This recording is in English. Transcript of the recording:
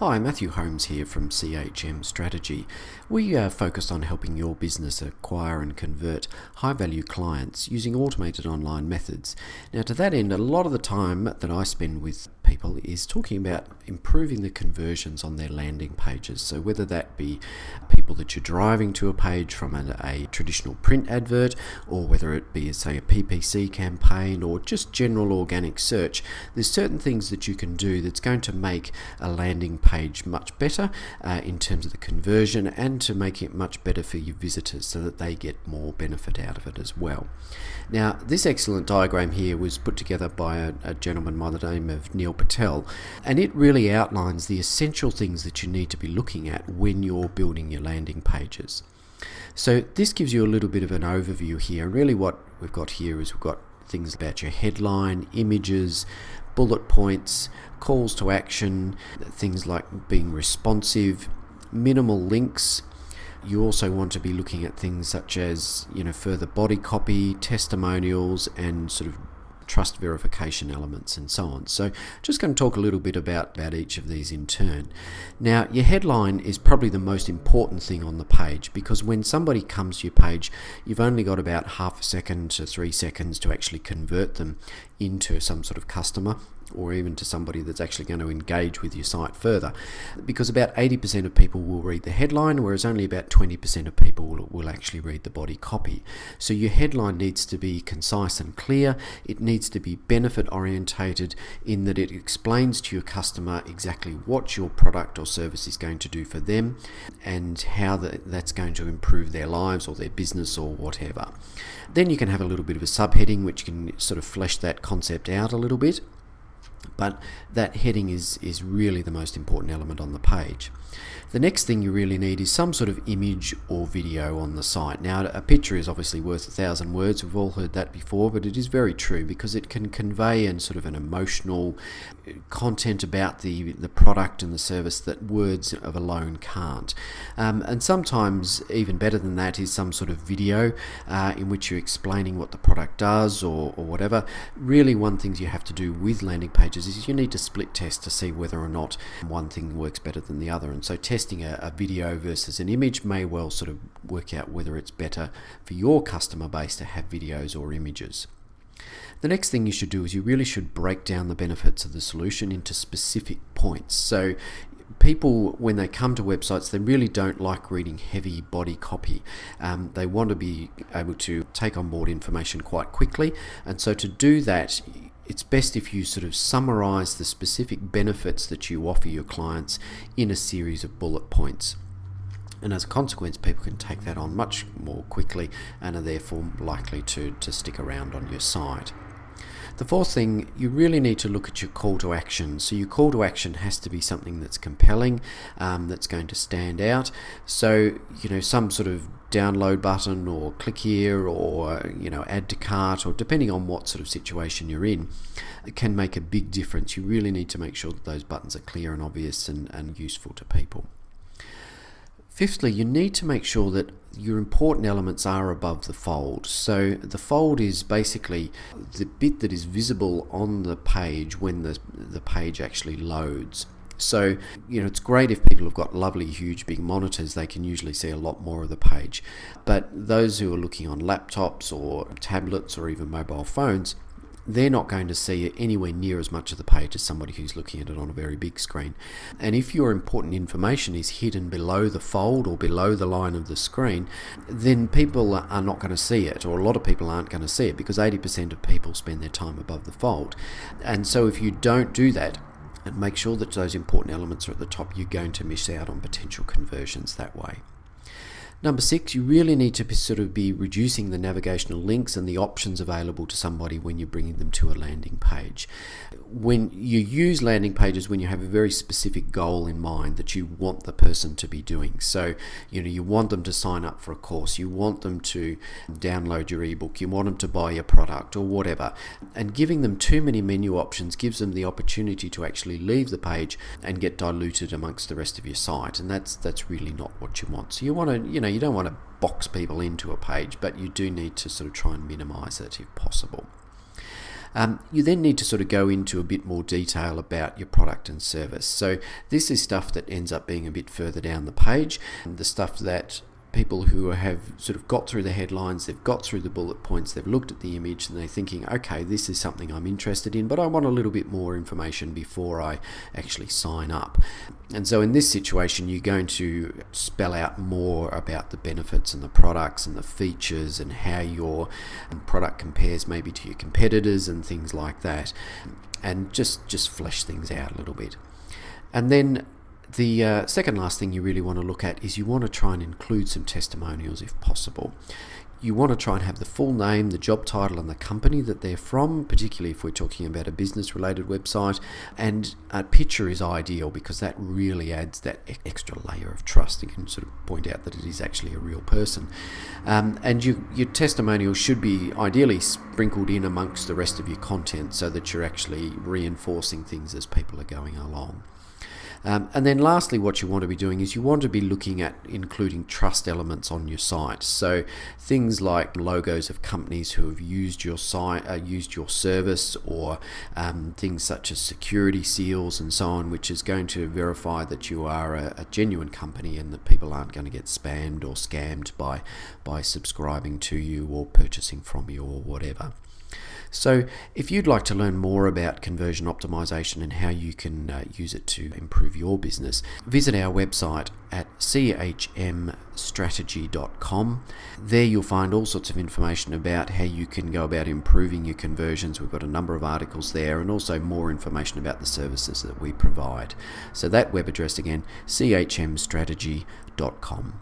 Hi, Matthew Holmes here from CHM Strategy. We uh, are focused on helping your business acquire and convert high value clients using automated online methods. Now, to that end, a lot of the time that I spend with people is talking about improving the conversions on their landing pages. So, whether that be people that you're driving to a page from a, a traditional print advert, or whether it be, say, a PPC campaign or just general organic search, there's certain things that you can do that's going to make a landing page much better uh, in terms of the conversion and to make it much better for your visitors so that they get more benefit out of it as well. Now, this excellent diagram here was put together by a, a gentleman by the name of Neil Patel, and it really outlines the essential things that you need to be looking at when you're building your landing pages. So this gives you a little bit of an overview here. Really what we've got here is we've got things about your headline, images, bullet points, calls to action, things like being responsive, minimal links. You also want to be looking at things such as, you know, further body copy, testimonials, and sort of trust verification elements and so on. So just going to talk a little bit about, about each of these in turn. Now your headline is probably the most important thing on the page because when somebody comes to your page you've only got about half a second to three seconds to actually convert them into some sort of customer or even to somebody that's actually going to engage with your site further. Because about 80% of people will read the headline, whereas only about 20% of people will, will, actually read the body copy. So your headline needs to be concise and clear. It needs to be benefit orientated in that it explains to your customer exactly what your product or service is going to do for them and how the, that's going to improve their lives or their business or whatever. Then you can have a little bit of a subheading which can sort of flesh that concept out a little bit but that heading is, is really the most important element on the page. The next thing you really need is some sort of image or video on the site. Now, a picture is obviously worth a thousand words. We've all heard that before, but it is very true because it can convey an sort of an emotional content about the, the product and the service that words of alone can't. Um, and sometimes, even better than that, is some sort of video uh, in which you're explaining what the product does or, or whatever. Really, one thing you have to do with landing pages is you need to split test to see whether or not one thing works better than the other. And so, testing a, a, video versus an image may well sort of work out whether it's better for your customer base to have videos or images. The next thing you should do is you really should break down the benefits of the solution into specific points. So people, when they come to websites, they really don't like reading heavy body copy. Um, they want to be able to take on board information quite quickly. And so to do that, it's best if you sort of summarize the specific benefits that you offer your clients in a series of bullet points. And as a consequence, people can take that on much more quickly and are therefore likely to, to stick around on your site. The fourth thing, you really need to look at your call to action. So your call to action has to be something that's compelling, um, that's going to stand out. So, you know, some sort of download button or click here or, you know, add to cart or depending on what sort of situation you're in, it can make a big difference. You really need to make sure that those buttons are clear and obvious and, and useful to people. Fifthly, you need to make sure that your important elements are above the fold. So the fold is basically the bit that is visible on the page when the, the page actually loads. So, you know, it's great if people have got lovely, huge, big monitors, they can usually see a lot more of the page. But those who are looking on laptops or tablets or even mobile phones, they're not going to see it anywhere near as much of the page as somebody who's looking at it on a very big screen. And if your important information is hidden below the fold or below the line of the screen, then people are not going to see it, or a lot of people aren't going to see it because 80% of people spend their time above the fold. And so if you don't do that, and make sure that those important elements are at the top, you're going to miss out on potential conversions that way. Number six, you really need to sort of be reducing the navigational links and the options available to somebody when you're bringing them to a landing page. When you use landing pages, when you have a very specific goal in mind that you want the person to be doing. So, you know, you want them to sign up for a course, you want them to download your ebook, you want them to buy your product or whatever. And giving them too many menu options gives them the opportunity to actually leave the page and get diluted amongst the rest of your site. And that's that's really not what you want. So you want to, you know, you don't want to box people into a page, but you do need to sort of try and minimize it if possible. Um, you then need to sort of go into a bit more detail about your product and service. So this is stuff that ends up being a bit further down the page, the stuff that people who have sort of got through the headlines, they've got through the bullet points, they've looked at the image, and they're thinking, okay, this is something I'm interested in, but I want a little bit more information before I actually sign up. And so in this situation, you're going to spell out more about the benefits and the products and the features and how your product compares maybe to your competitors and things like that, and just just flesh things out a little bit. And then the uh, second last thing you really want to look at is you want to try and include some testimonials if possible. You want to try and have the full name, the job title, and the company that they're from, particularly if we're talking about a business related website. And a picture is ideal because that really adds that extra layer of trust. You can sort of point out that it is actually a real person. Um, and you, your testimonial should be ideally sprinkled in amongst the rest of your content so that you're actually reinforcing things as people are going along. Um, and then lastly, what you want to be doing is you want to be looking at including trust elements on your site. So things like logos of companies who have used your site, uh, used your service, or um, things such as security seals and so on, which is going to verify that you are a, a genuine company and that people aren't going to get spammed or scammed by by subscribing to you or purchasing from you or whatever. So, if you'd like to learn more about conversion optimization and how you can uh, use it to improve your business, visit our website at chmstrategy.com. There you'll find all sorts of information about how you can go about improving your conversions. We've got a number of articles there and also more information about the services that we provide. So, that web address again, chmstrategy.com.